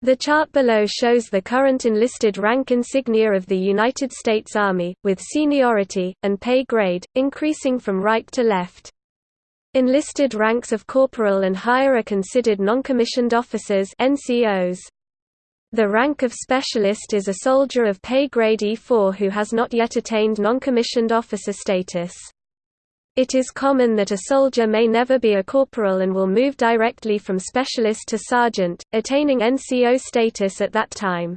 The chart below shows the current enlisted rank insignia of the United States Army, with seniority, and pay grade, increasing from right to left. Enlisted ranks of corporal and higher are considered noncommissioned officers NCOs. The rank of specialist is a soldier of pay grade E4 who has not yet attained noncommissioned officer status. It is common that a soldier may never be a corporal and will move directly from specialist to sergeant, attaining NCO status at that time.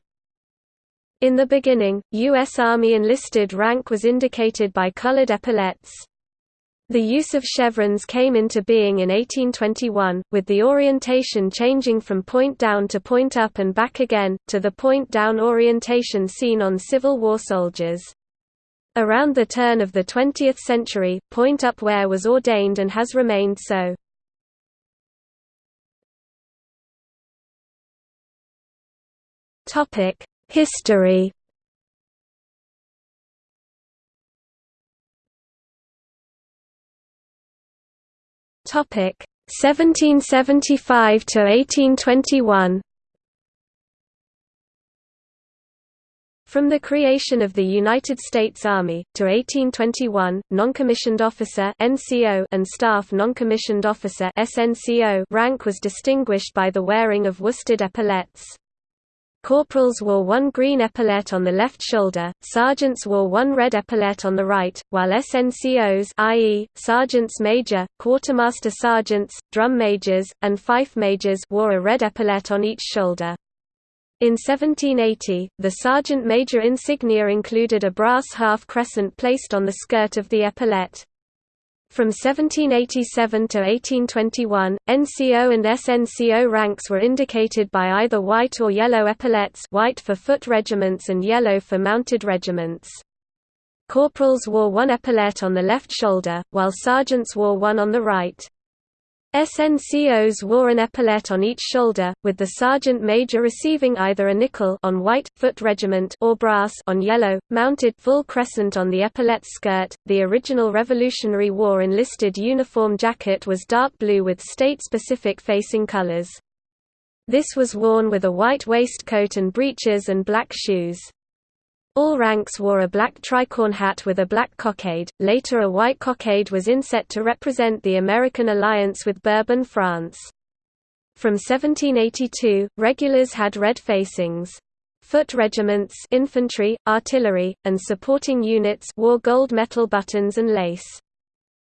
In the beginning, U.S. Army enlisted rank was indicated by colored epaulettes. The use of chevrons came into being in 1821, with the orientation changing from point down to point up and back again, to the point down orientation seen on Civil War soldiers. Around the turn of the 20th century, point-up wear was ordained and has remained so. History Topic 1775 to 1821 From the creation of the United States Army, to 1821, noncommissioned officer NCO and staff noncommissioned officer SNCO rank was distinguished by the wearing of worsted epaulettes. Corporals wore one green epaulette on the left shoulder, sergeants wore one red epaulette on the right, while SNCOs i.e., sergeants major, quartermaster sergeants, drum majors, and fife majors wore a red epaulette on each shoulder. In 1780, the sergeant major insignia included a brass half-crescent placed on the skirt of the epaulette. From 1787 to 1821, NCO and SNCO ranks were indicated by either white or yellow epaulettes white for foot regiments and yellow for mounted regiments. Corporals wore one epaulette on the left shoulder, while sergeants wore one on the right. SNCOs wore an epaulette on each shoulder, with the sergeant major receiving either a nickel on white foot regiment or brass on yellow, mounted full crescent on the epaulette skirt. The original Revolutionary War enlisted uniform jacket was dark blue with state-specific facing colors. This was worn with a white waistcoat and breeches and black shoes. All ranks wore a black tricorn hat with a black cockade, later a white cockade was inset to represent the American alliance with Bourbon France. From 1782, regulars had red facings. Foot regiments infantry, artillery, and supporting units wore gold metal buttons and lace.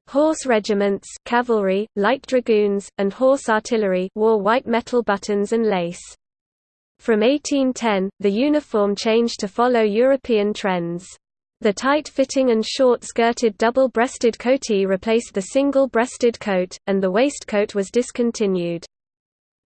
Horse regiments cavalry, light dragoons, and horse artillery wore white metal buttons and lace. From 1810, the uniform changed to follow European trends. The tight-fitting and short-skirted double-breasted coatee replaced the single-breasted coat, and the waistcoat was discontinued.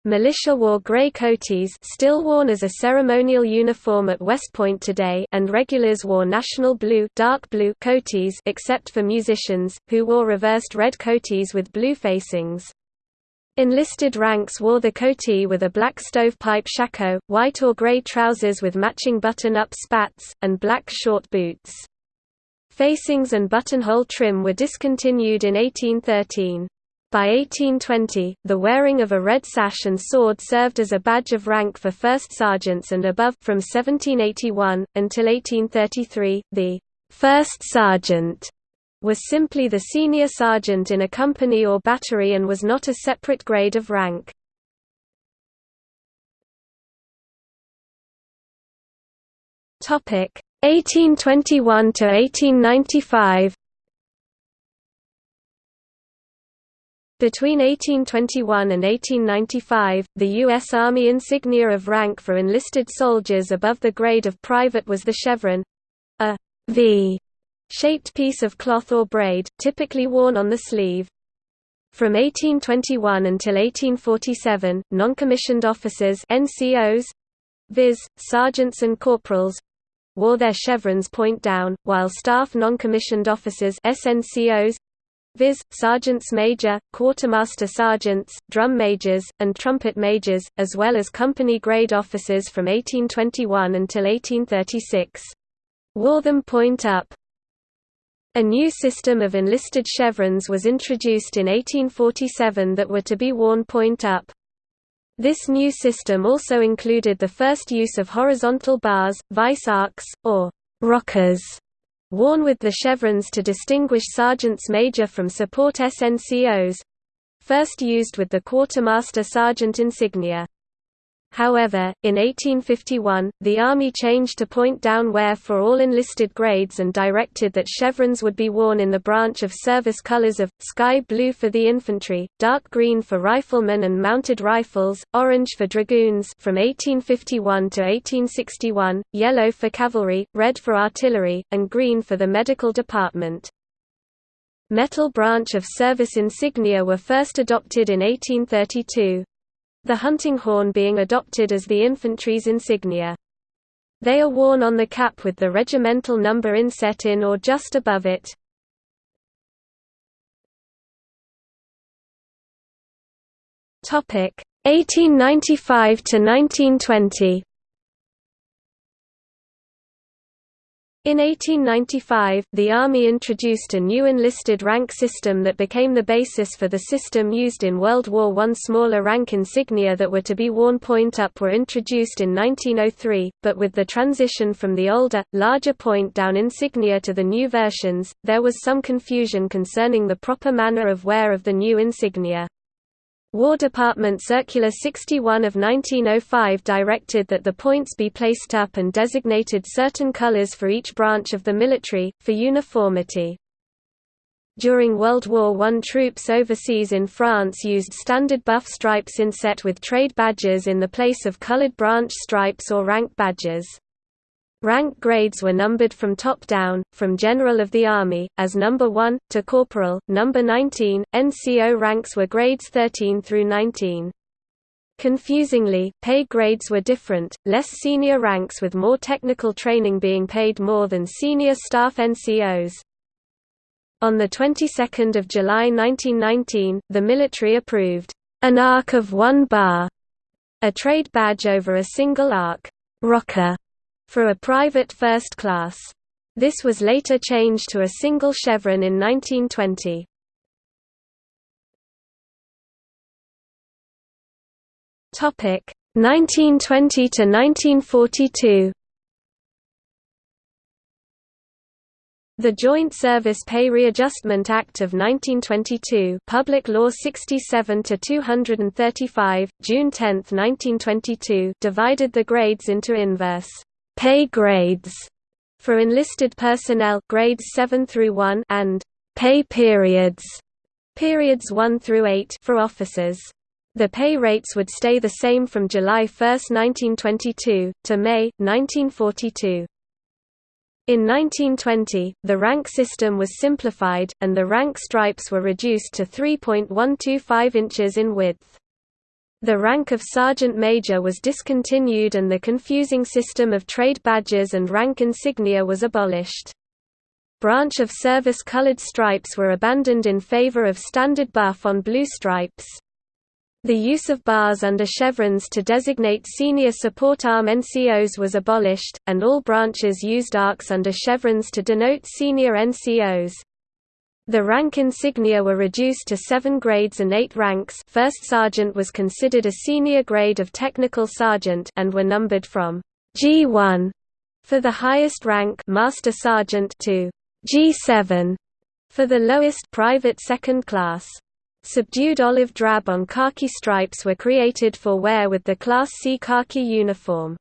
Militia wore grey coatees still worn as a ceremonial uniform at West Point today and regulars wore national blue, dark blue coatees except for musicians, who wore reversed red coatees with blue facings. Enlisted ranks wore the coatee with a black stovepipe shako, white or gray trousers with matching button-up spats, and black short boots. Facings and buttonhole trim were discontinued in 1813. By 1820, the wearing of a red sash and sword served as a badge of rank for first sergeants and above from 1781, until 1833, the first sergeant was simply the senior sergeant in a company or battery and was not a separate grade of rank. Topic 1821 to 1895. Between 1821 and 1895, the U.S. Army insignia of rank for enlisted soldiers above the grade of private was the chevron—a V shaped piece of cloth or braid, typically worn on the sleeve. From 1821 until 1847, non-commissioned officers NCOs, viz., sergeants and corporals, wore their chevrons point down, while staff non-commissioned officers SNCOs, viz., sergeants major, quartermaster sergeants, drum majors, and trumpet majors, as well as company-grade officers from 1821 until 1836, wore them point up. A new system of enlisted chevrons was introduced in 1847 that were to be worn point up. This new system also included the first use of horizontal bars, vice arcs, or rockers, worn with the chevrons to distinguish sergeants major from support SNCOs—first used with the quartermaster sergeant insignia. However, in 1851, the Army changed to point-down wear for all enlisted grades and directed that chevrons would be worn in the branch of service colors of, sky blue for the infantry, dark green for riflemen and mounted rifles, orange for dragoons from 1851 to 1861, yellow for cavalry, red for artillery, and green for the medical department. Metal branch of service insignia were first adopted in 1832 the hunting horn being adopted as the infantry's insignia. They are worn on the cap with the regimental number inset in or just above it. Topic 1895 to 1920. In 1895, the Army introduced a new enlisted rank system that became the basis for the system used in World War I. Smaller rank insignia that were to be worn point up were introduced in 1903, but with the transition from the older, larger point down insignia to the new versions, there was some confusion concerning the proper manner of wear of the new insignia. War Department Circular 61 of 1905 directed that the points be placed up and designated certain colors for each branch of the military, for uniformity. During World War I troops overseas in France used standard buff stripes inset with trade badges in the place of colored branch stripes or rank badges. Rank grades were numbered from top down, from General of the Army, as number 1, to Corporal, number 19. NCO ranks were grades 13 through 19. Confusingly, pay grades were different, less senior ranks with more technical training being paid more than senior staff NCOs. On the 22nd of July 1919, the military approved an arc of one bar, a trade badge over a single arc rocker for a private first class. This was later changed to a single chevron in 1920. Topic 1920 to 1942. The Joint Service Pay Readjustment Act of 1922 Public Law 67-235, June 10, 1922 divided the grades into inverse pay grades for enlisted personnel grades 7 through 1 and pay periods periods 1 through 8 for officers. The pay rates would stay the same from July 1, 1922, to May, 1942. In 1920, the rank system was simplified, and the rank stripes were reduced to 3.125 inches in width. The rank of sergeant major was discontinued and the confusing system of trade badges and rank insignia was abolished. Branch of service colored stripes were abandoned in favor of standard buff on blue stripes. The use of bars under chevrons to designate senior support arm NCOs was abolished, and all branches used arcs under chevrons to denote senior NCOs. The rank insignia were reduced to seven grades and eight ranks first sergeant was considered a senior grade of technical sergeant and were numbered from G1 for the highest rank master sergeant to G7 for the lowest private second class. Subdued olive drab on khaki stripes were created for wear with the Class C khaki uniform.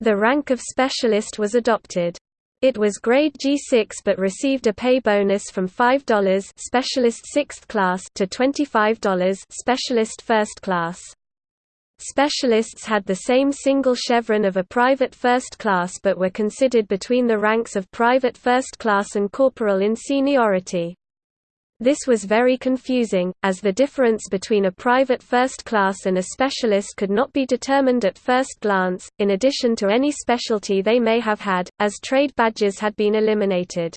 The rank of specialist was adopted. It was grade G6 but received a pay bonus from $5 specialist 6th class to $25 specialist 1st class. Specialists had the same single chevron of a private first class but were considered between the ranks of private first class and corporal in seniority. This was very confusing, as the difference between a private first class and a specialist could not be determined at first glance, in addition to any specialty they may have had, as trade badges had been eliminated.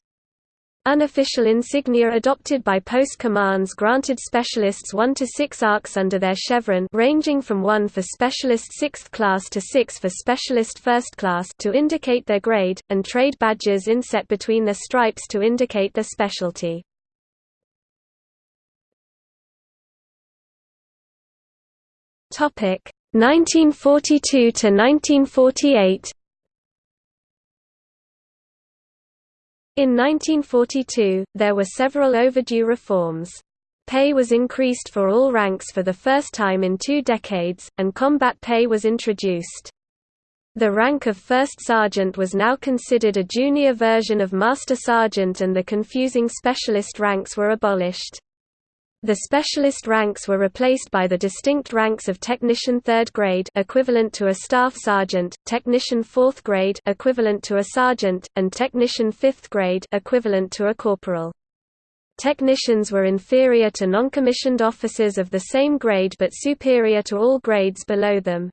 Unofficial insignia adopted by post commands granted specialists 1 to 6 arcs under their chevron ranging from 1 for specialist 6th class to 6 for specialist 1st class to indicate their grade, and trade badges inset between their stripes to indicate their specialty. Topic 1942 to 1948. In 1942, there were several overdue reforms. Pay was increased for all ranks for the first time in two decades, and combat pay was introduced. The rank of first sergeant was now considered a junior version of master sergeant and the confusing specialist ranks were abolished. The specialist ranks were replaced by the distinct ranks of technician 3rd grade equivalent to a staff sergeant, technician 4th grade equivalent to a sergeant, and technician 5th grade equivalent to a corporal. Technicians were inferior to non-commissioned officers of the same grade but superior to all grades below them.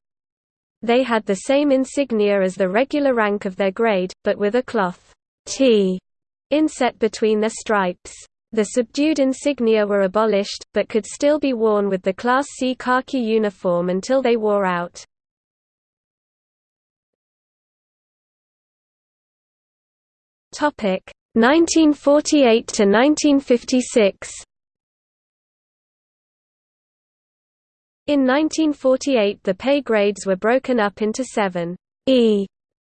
They had the same insignia as the regular rank of their grade, but with a cloth T inset between their stripes. The subdued insignia were abolished, but could still be worn with the Class C khaki uniform until they wore out. Topic 1948 to 1956. In 1948 the pay grades were broken up into 7 E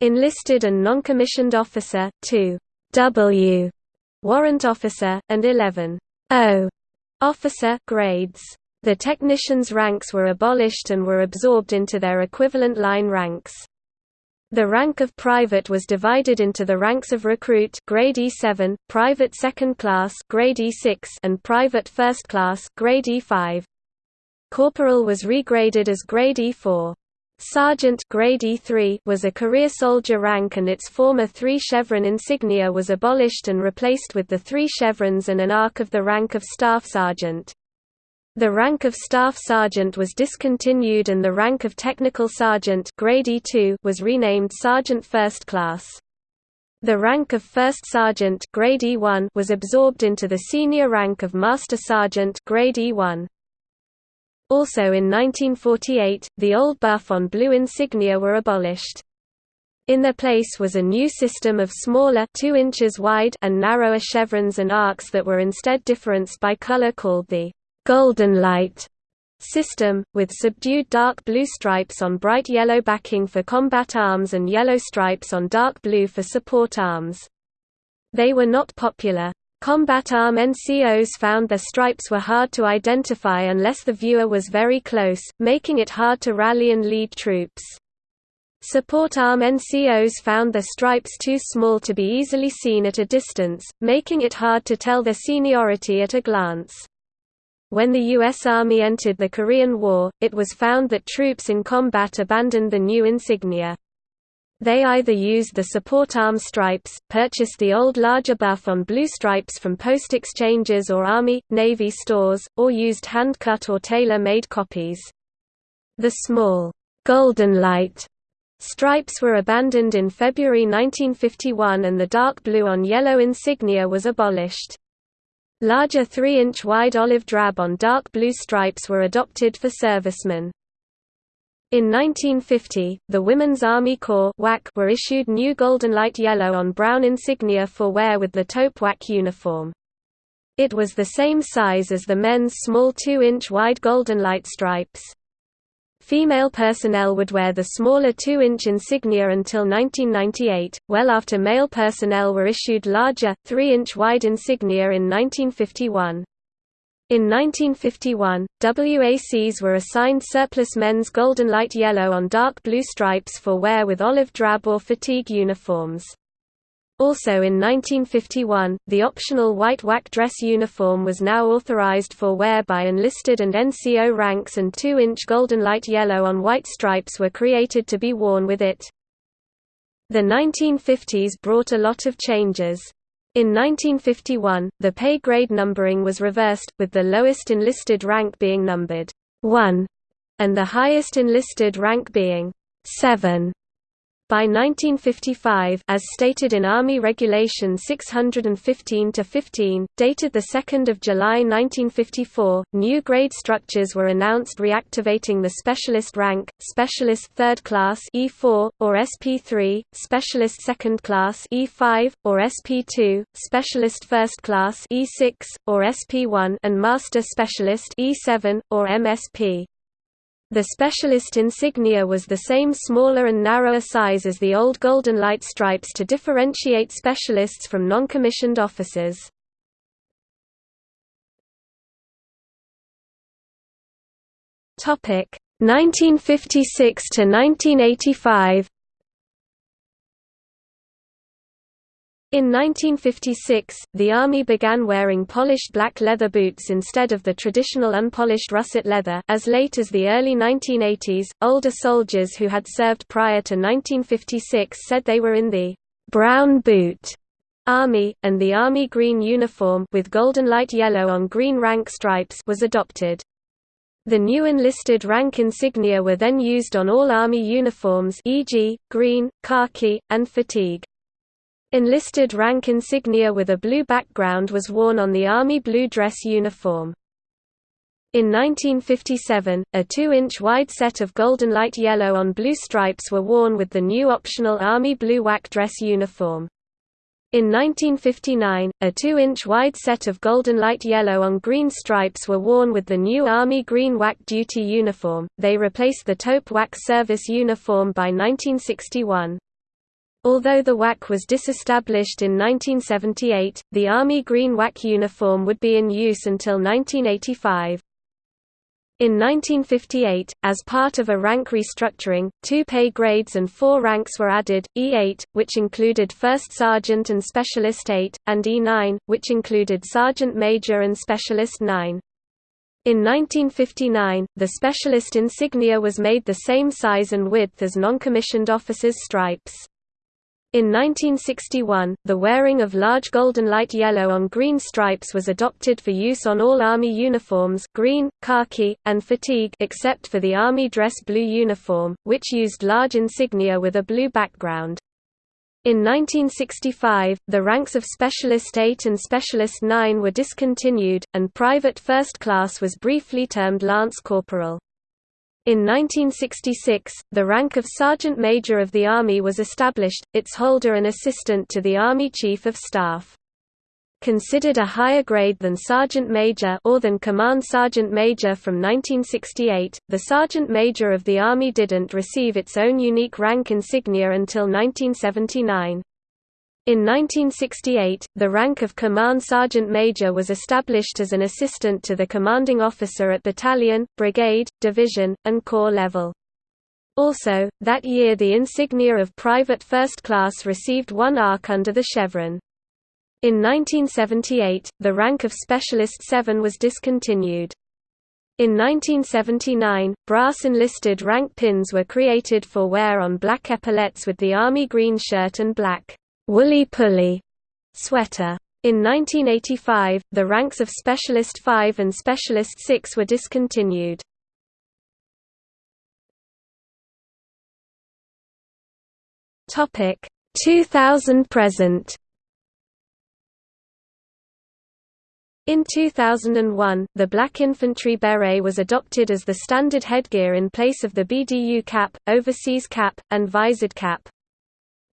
enlisted and non-commissioned officer, 2 W warrant officer, and 11 O officer grades. The technicians' ranks were abolished and were absorbed into their equivalent line ranks. The rank of private was divided into the ranks of recruit grade E7, private second class grade E6 and private first class grade E5. Corporal was regraded as grade E4. Sergeant grade E3 was a career soldier rank and its former three chevron insignia was abolished and replaced with the three chevrons and an arc of the rank of staff sergeant. The rank of staff sergeant was discontinued and the rank of technical sergeant grade E2 was renamed sergeant first class. The rank of first sergeant grade E1 was absorbed into the senior rank of master sergeant grade E1. Also in 1948, the old buff on blue insignia were abolished. In their place was a new system of smaller 2 inches wide and narrower chevrons and arcs that were instead differenced by color called the «golden light» system, with subdued dark blue stripes on bright yellow backing for combat arms and yellow stripes on dark blue for support arms. They were not popular. Combat arm NCOs found their stripes were hard to identify unless the viewer was very close, making it hard to rally and lead troops. Support arm NCOs found their stripes too small to be easily seen at a distance, making it hard to tell their seniority at a glance. When the U.S. Army entered the Korean War, it was found that troops in combat abandoned the new insignia. They either used the support arm stripes, purchased the old larger buff on blue stripes from post exchanges or Army, Navy stores, or used hand-cut or tailor-made copies. The small, golden light stripes were abandoned in February 1951 and the dark blue on yellow insignia was abolished. Larger 3-inch wide olive drab on dark blue stripes were adopted for servicemen. In 1950, the Women's Army Corps were issued new golden light yellow on brown insignia for wear with the taupe WAC uniform. It was the same size as the men's small 2-inch wide golden light stripes. Female personnel would wear the smaller 2-inch insignia until 1998, well after male personnel were issued larger, 3-inch wide insignia in 1951. In 1951, WACs were assigned surplus men's golden light yellow on dark blue stripes for wear with olive drab or fatigue uniforms. Also in 1951, the optional white WAC dress uniform was now authorized for wear by enlisted and NCO ranks and 2-inch golden light yellow on white stripes were created to be worn with it. The 1950s brought a lot of changes. In 1951, the pay grade numbering was reversed, with the lowest enlisted rank being numbered 1 and the highest enlisted rank being 7. By 1955, as stated in Army Regulation 615-15, dated 2 July 1954, new grade structures were announced reactivating the Specialist rank, Specialist 3rd Class E4, or SP3, Specialist 2nd Class E5, or SP2, Specialist 1st Class E6, or SP1 and Master Specialist E7, or MSP. The specialist insignia was the same smaller and narrower size as the old Golden Light stripes to differentiate specialists from non-commissioned officers. Topic 1956 to 1985 In 1956, the Army began wearing polished black leather boots instead of the traditional unpolished russet leather. As late as the early 1980s, older soldiers who had served prior to 1956 said they were in the brown boot Army, and the Army green uniform with golden light yellow on green rank stripes was adopted. The new enlisted rank insignia were then used on all Army uniforms e.g., green, khaki, and fatigue. Enlisted rank insignia with a blue background was worn on the Army blue dress uniform. In 1957, a 2-inch wide set of golden light yellow on blue stripes were worn with the new optional Army blue WAC dress uniform. In 1959, a 2-inch wide set of golden light yellow on green stripes were worn with the new Army green WAC duty uniform. They replaced the taupe WAC service uniform by 1961. Although the WAC was disestablished in 1978, the Army Green WAC uniform would be in use until 1985. In 1958, as part of a rank restructuring, two pay grades and four ranks were added, E8, which included First Sergeant and Specialist 8, and E9, which included Sergeant Major and Specialist 9. In 1959, the Specialist insignia was made the same size and width as non-commissioned officers' stripes. In 1961, the wearing of large golden light yellow on green stripes was adopted for use on all Army uniforms green, khaki, and fatigue except for the Army dress blue uniform, which used large insignia with a blue background. In 1965, the ranks of Specialist 8 and Specialist 9 were discontinued, and Private First Class was briefly termed Lance Corporal. In 1966, the rank of Sergeant Major of the Army was established, its holder an assistant to the Army Chief of Staff. Considered a higher grade than Sergeant Major or than Command Sergeant Major from 1968, the Sergeant Major of the Army didn't receive its own unique rank insignia until 1979. In 1968, the rank of Command Sergeant Major was established as an assistant to the commanding officer at battalion, brigade, division, and corps level. Also, that year the insignia of Private First Class received one arc under the chevron. In 1978, the rank of Specialist 7 was discontinued. In 1979, brass enlisted rank pins were created for wear on black epaulets with the Army green shirt and black woolly pulley sweater. In 1985, the ranks of Specialist 5 and Specialist 6 were discontinued. Topic 2000 present. In 2001, the black infantry beret was adopted as the standard headgear in place of the BDU cap, overseas cap, and visored cap.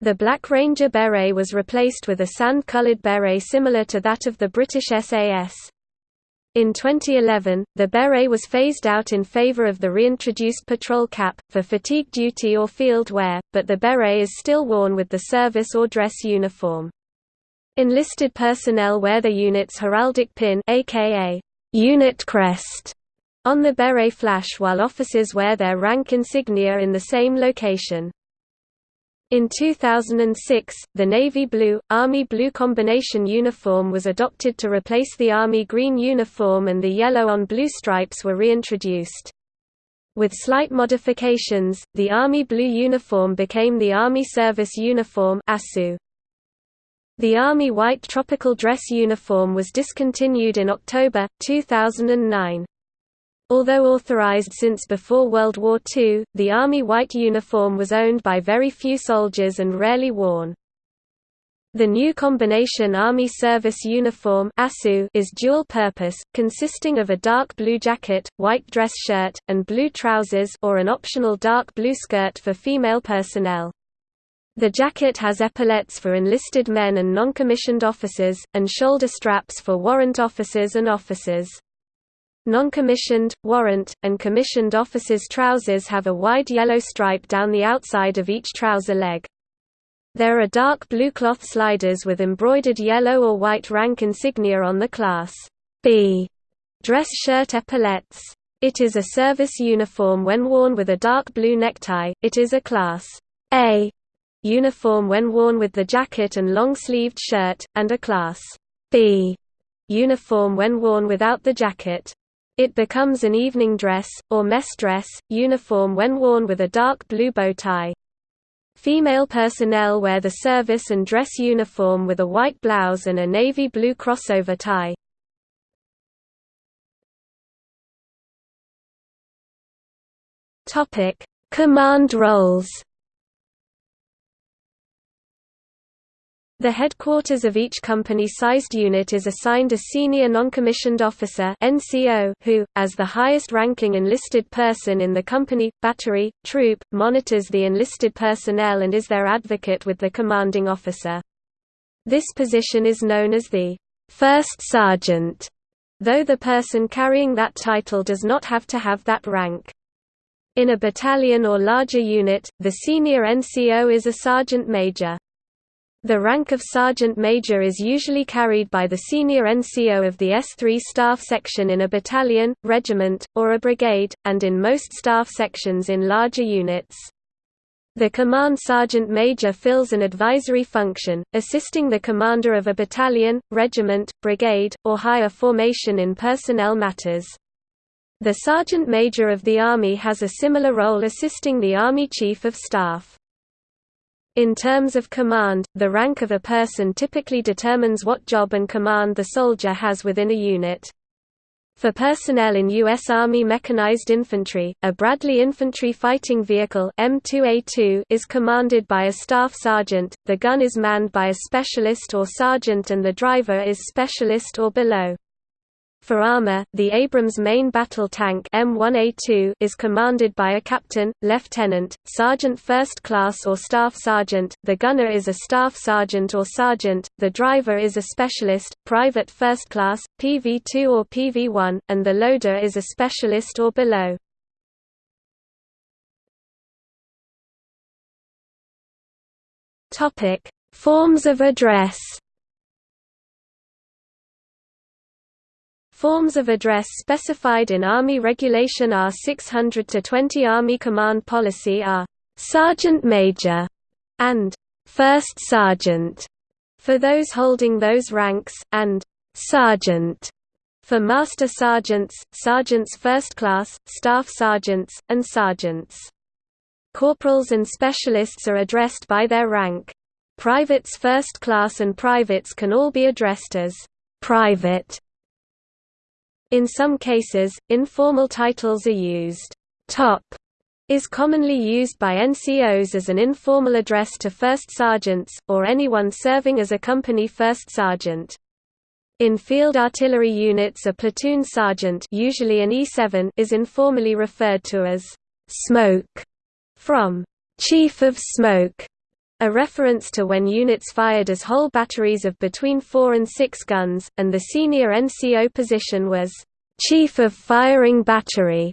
The Black Ranger beret was replaced with a sand-colored beret similar to that of the British SAS. In 2011, the beret was phased out in favor of the reintroduced patrol cap, for fatigue duty or field wear, but the beret is still worn with the service or dress uniform. Enlisted personnel wear the unit's heraldic pin aka unit crest on the beret flash while officers wear their rank insignia in the same location. In 2006, the navy blue, army blue combination uniform was adopted to replace the army green uniform and the yellow on blue stripes were reintroduced. With slight modifications, the army blue uniform became the Army Service Uniform The Army white tropical dress uniform was discontinued in October, 2009. Although authorized since before World War II, the Army white uniform was owned by very few soldiers and rarely worn. The new combination Army Service Uniform is dual-purpose, consisting of a dark blue jacket, white dress shirt, and blue trousers or an optional dark blue skirt for female personnel. The jacket has epaulettes for enlisted men and non-commissioned officers, and shoulder straps for warrant officers and officers. Non-commissioned, warrant, and commissioned officers' trousers have a wide yellow stripe down the outside of each trouser leg. There are dark blue cloth sliders with embroidered yellow or white rank insignia on the Class B dress shirt epaulettes. It is a service uniform when worn with a dark blue necktie, it is a Class A uniform when worn with the jacket and long-sleeved shirt, and a Class B uniform when worn without the jacket. It becomes an evening dress, or mess dress, uniform when worn with a dark blue bow tie. Female personnel wear the service and dress uniform with a white blouse and a navy blue crossover tie. Command roles The headquarters of each company-sized unit is assigned a senior noncommissioned officer who, as the highest-ranking enlisted person in the company, battery, troop, monitors the enlisted personnel and is their advocate with the commanding officer. This position is known as the first sergeant, though the person carrying that title does not have to have that rank. In a battalion or larger unit, the senior NCO is a sergeant major. The rank of sergeant major is usually carried by the senior NCO of the S3 staff section in a battalion, regiment, or a brigade, and in most staff sections in larger units. The command sergeant major fills an advisory function, assisting the commander of a battalion, regiment, brigade, or higher formation in personnel matters. The sergeant major of the Army has a similar role assisting the Army Chief of Staff. In terms of command, the rank of a person typically determines what job and command the soldier has within a unit. For personnel in U.S. Army Mechanized Infantry, a Bradley Infantry Fighting Vehicle M2A2 is commanded by a staff sergeant, the gun is manned by a specialist or sergeant and the driver is specialist or below. For armor, the Abrams main battle tank M1A2 is commanded by a captain, lieutenant, sergeant first class or staff sergeant, the gunner is a staff sergeant or sergeant, the driver is a specialist, private first class, PV2 or PV1, and the loader is a specialist or below. Forms of address Forms of address specified in Army Regulation R600 to 20 Army Command Policy are Sergeant Major and First Sergeant for those holding those ranks, and Sergeant for Master Sergeants, Sergeants First Class, Staff Sergeants, and Sergeants. Corporals and Specialists are addressed by their rank. Privates First Class and Privates can all be addressed as Private in some cases, informal titles are used. Top is commonly used by NCOs as an informal address to first sergeants, or anyone serving as a company first sergeant. In field artillery units a platoon sergeant usually an E7 is informally referred to as «smoke» from «chief of smoke», a reference to when units fired as whole batteries of between 4 and 6 guns, and the senior NCO position was Chief of Firing Battery.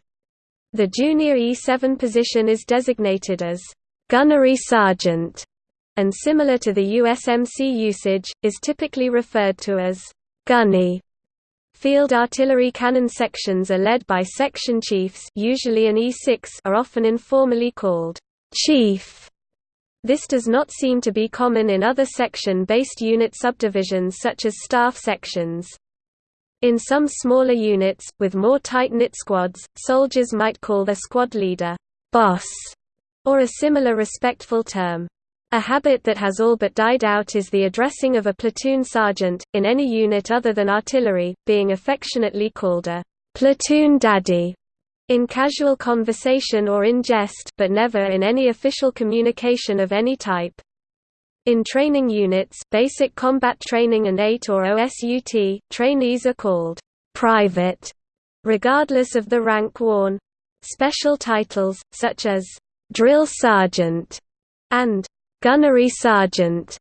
The junior E7 position is designated as Gunnery Sergeant, and similar to the USMC usage, is typically referred to as Gunny. Field artillery cannon sections are led by section chiefs usually an E6 are often informally called chief. This does not seem to be common in other section-based unit subdivisions such as staff sections. In some smaller units, with more tight-knit squads, soldiers might call their squad leader, boss, or a similar respectful term. A habit that has all but died out is the addressing of a platoon sergeant, in any unit other than artillery, being affectionately called a platoon daddy in casual conversation or in jest but never in any official communication of any type. In training units basic combat training and 8 or OSUT, trainees are called «private» regardless of the rank worn. Special titles, such as «drill sergeant» and «gunnery sergeant»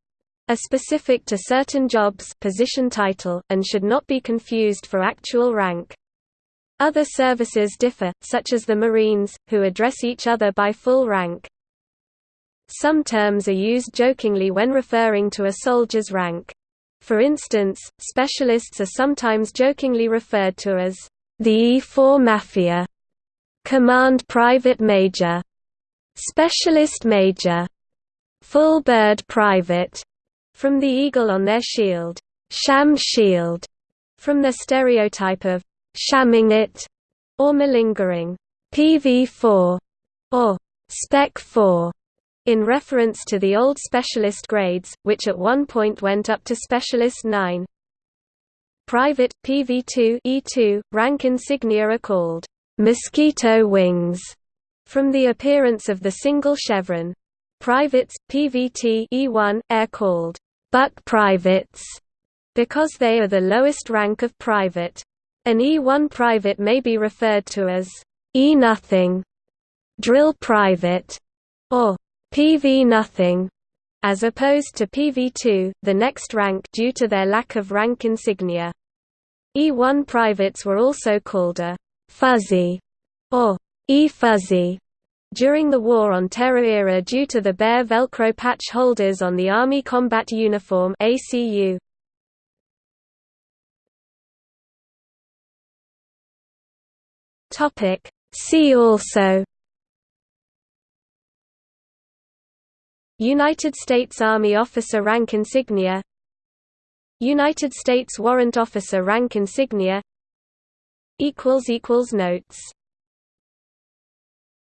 are specific to certain jobs position title, and should not be confused for actual rank. Other services differ, such as the Marines, who address each other by full rank. Some terms are used jokingly when referring to a soldier's rank. For instance, specialists are sometimes jokingly referred to as the E4 Mafia, Command Private Major, Specialist Major, Full Bird Private, from the eagle on their shield, Sham Shield, from the stereotype of shamming it, or malingering, PV4, or Spec 4, in reference to the old specialist grades, which at one point went up to specialist 9. Private, PV2 E2, rank insignia are called mosquito wings, from the appearance of the single chevron. Privates, PVT E1, are called buck privates, because they are the lowest rank of private. An E1 private may be referred to as E nothing, drill private, or PV nothing, as opposed to PV2, the next rank due to their lack of rank insignia. E1 privates were also called a fuzzy or E-fuzzy during the War on Terror era due to the bare Velcro patch holders on the Army Combat Uniform ACU. Topic. See also United States Army Officer Rank Insignia United States Warrant Officer Rank Insignia Notes